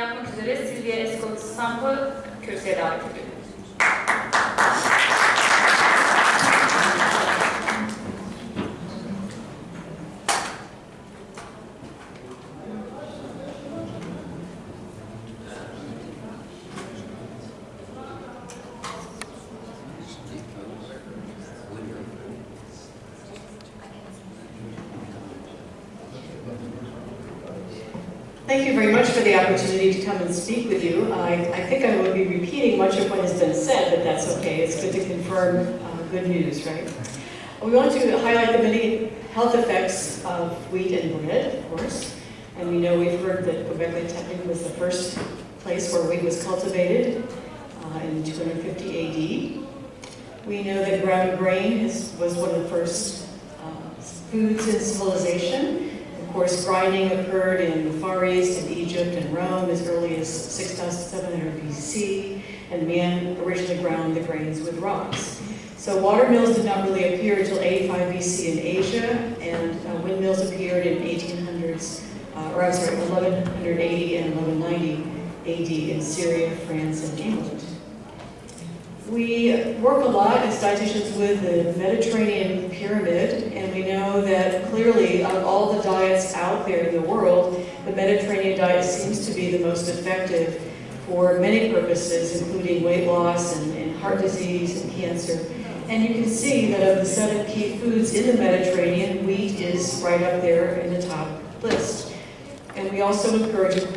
yapmak üzere Silvia Escott Stamp'ı kürsüye davet ediyorum. Thank you very much for the opportunity to come and speak with you. I, I think I will be repeating much of what has been said, but that's okay. It's good to confirm uh, good news, right? We want to highlight the many health effects of wheat and bread, of course. And we know we've heard that Göbekli was the first place where wheat was cultivated uh, in 250 AD. We know that ground grain is, was one of the first uh, foods in civilization. Of course, grinding occurred in the Far East, in Egypt and Rome as early as 6700 BC, and man originally ground the grains with rocks. So water mills did not really appear until 85 BC in Asia, and uh, windmills appeared in 1800s, uh, or I'm sorry, 1180 and 1190 AD in Syria, France, and England. We work a lot as dietitians with the Mediterranean pyramid, and we know that clearly of all the diets out there in the world, the Mediterranean diet seems to be the most effective for many purposes, including weight loss and, and heart disease and cancer. And you can see that of the seven key foods in the Mediterranean, wheat is right up there in the top list. And we also encourage,